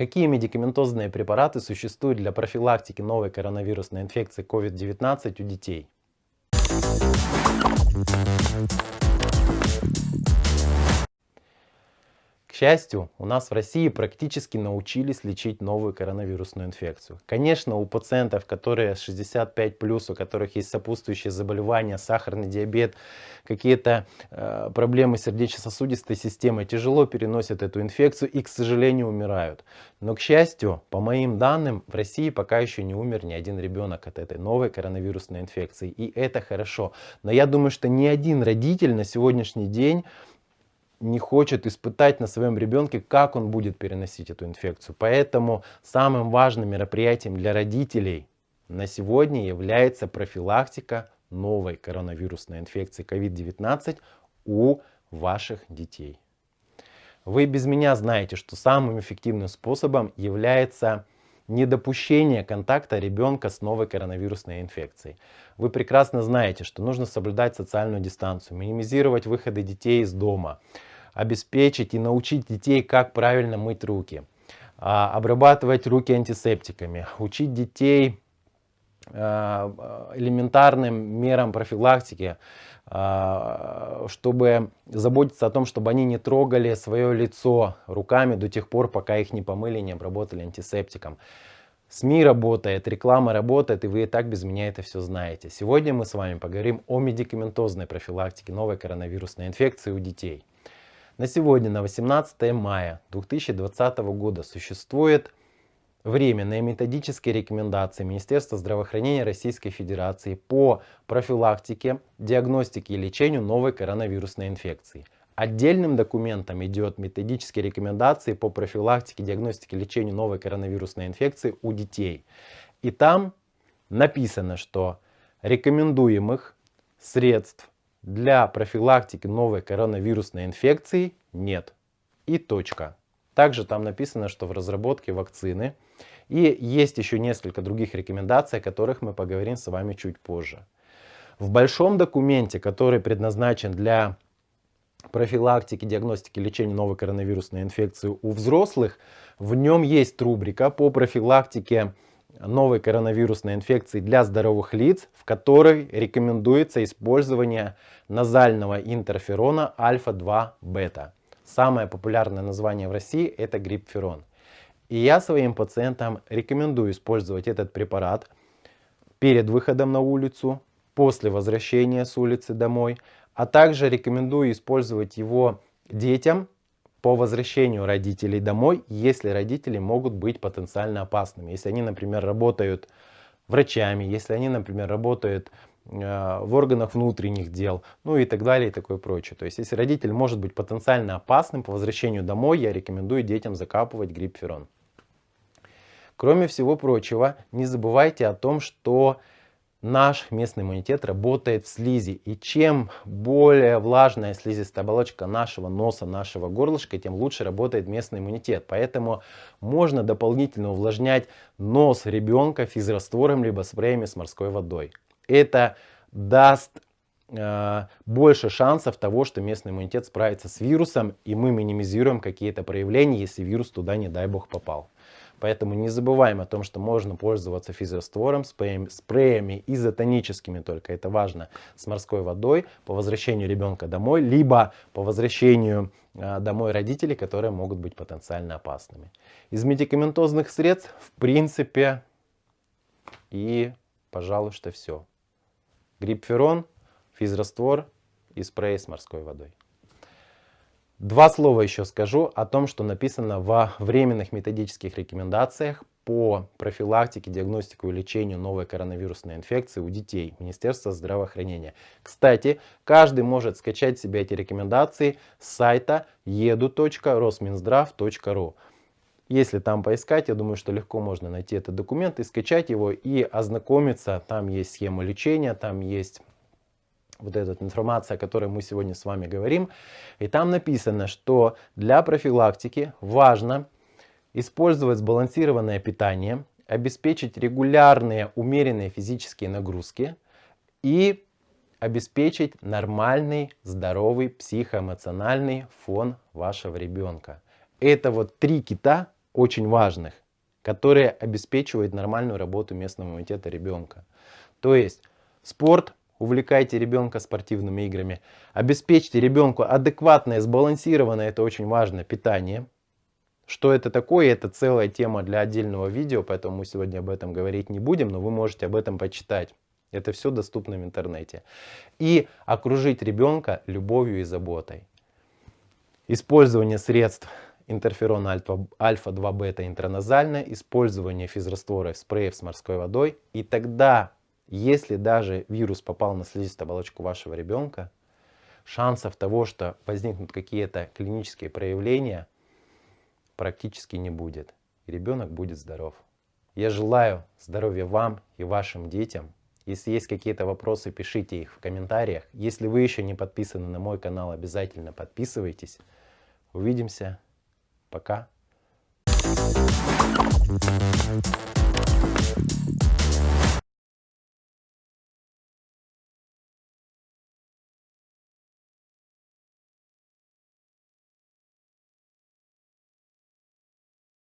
Какие медикаментозные препараты существуют для профилактики новой коронавирусной инфекции COVID-19 у детей? Счастью, у нас в России практически научились лечить новую коронавирусную инфекцию. Конечно, у пациентов, которые 65+, у которых есть сопутствующие заболевания, сахарный диабет, какие-то э, проблемы сердечно-сосудистой системы, тяжело переносят эту инфекцию и, к сожалению, умирают. Но, к счастью, по моим данным, в России пока еще не умер ни один ребенок от этой новой коронавирусной инфекции. И это хорошо. Но я думаю, что ни один родитель на сегодняшний день не хочет испытать на своем ребенке, как он будет переносить эту инфекцию. Поэтому самым важным мероприятием для родителей на сегодня является профилактика новой коронавирусной инфекции COVID-19 у ваших детей. Вы без меня знаете, что самым эффективным способом является недопущение контакта ребенка с новой коронавирусной инфекцией. Вы прекрасно знаете, что нужно соблюдать социальную дистанцию, минимизировать выходы детей из дома, обеспечить и научить детей, как правильно мыть руки, а, обрабатывать руки антисептиками, учить детей элементарным мерам профилактики, а, чтобы заботиться о том, чтобы они не трогали свое лицо руками до тех пор, пока их не помыли, не обработали антисептиком. СМИ работает, реклама работает, и вы и так без меня это все знаете. Сегодня мы с вами поговорим о медикаментозной профилактике новой коронавирусной инфекции у детей. На сегодня, на 18 мая 2020 года, существует временные методические рекомендации Министерства здравоохранения Российской Федерации по профилактике, диагностике и лечению новой коронавирусной инфекции. Отдельным документом идет методические рекомендации по профилактике, диагностике и лечению новой коронавирусной инфекции у детей. И там написано, что рекомендуемых средств для профилактики новой коронавирусной инфекции нет. И точка. Также там написано, что в разработке вакцины. И есть еще несколько других рекомендаций, о которых мы поговорим с вами чуть позже. В большом документе, который предназначен для профилактики, диагностики, лечения новой коронавирусной инфекции у взрослых, в нем есть рубрика по профилактике новой коронавирусной инфекции для здоровых лиц, в которой рекомендуется использование назального интерферона альфа-2 бета. Самое популярное название в России это грипферон. И я своим пациентам рекомендую использовать этот препарат перед выходом на улицу, после возвращения с улицы домой, а также рекомендую использовать его детям по возвращению родителей домой, если родители могут быть потенциально опасными. Если они, например, работают врачами, если они, например, работают э, в органах внутренних дел, ну и так далее и такое прочее. То есть, если родитель может быть потенциально опасным по возвращению домой, я рекомендую детям закапывать гриппферон. Кроме всего прочего, не забывайте о том, что наш местный иммунитет работает в слизи. И чем более влажная слизистая оболочка нашего носа, нашего горлышка, тем лучше работает местный иммунитет. Поэтому можно дополнительно увлажнять нос ребенка физраствором либо спреями с морской водой. Это даст э, больше шансов того, что местный иммунитет справится с вирусом, и мы минимизируем какие-то проявления, если вирус туда, не дай бог, попал. Поэтому не забываем о том, что можно пользоваться физраствором, спреями, спреями изотоническими только, это важно, с морской водой по возвращению ребенка домой, либо по возвращению а, домой родителей, которые могут быть потенциально опасными. Из медикаментозных средств, в принципе, и, пожалуй, что все. Грипферон, физраствор и спрей с морской водой. Два слова еще скажу о том, что написано во временных методических рекомендациях по профилактике, диагностику и лечению новой коронавирусной инфекции у детей Министерства здравоохранения. Кстати, каждый может скачать себе эти рекомендации с сайта edu.rosminzdrav.ru. Если там поискать, я думаю, что легко можно найти этот документ и скачать его и ознакомиться. Там есть схема лечения, там есть вот эта информация, о которой мы сегодня с вами говорим. И там написано, что для профилактики важно использовать сбалансированное питание, обеспечить регулярные умеренные физические нагрузки и обеспечить нормальный, здоровый психоэмоциональный фон вашего ребенка. Это вот три кита, очень важных, которые обеспечивают нормальную работу местного иммунитета ребенка. То есть спорт, увлекайте ребенка спортивными играми, обеспечьте ребенку адекватное, сбалансированное, это очень важно, питание. Что это такое, это целая тема для отдельного видео, поэтому мы сегодня об этом говорить не будем, но вы можете об этом почитать. Это все доступно в интернете. И окружить ребенка любовью и заботой. Использование средств интерферона альфа-2 бета интраназально, использование физраствора спреев с морской водой. И тогда, если даже вирус попал на слизистую оболочку вашего ребенка, шансов того, что возникнут какие-то клинические проявления, практически не будет. И ребенок будет здоров. Я желаю здоровья вам и вашим детям. Если есть какие-то вопросы, пишите их в комментариях. Если вы еще не подписаны на мой канал, обязательно подписывайтесь. Увидимся. Пока. Thank you.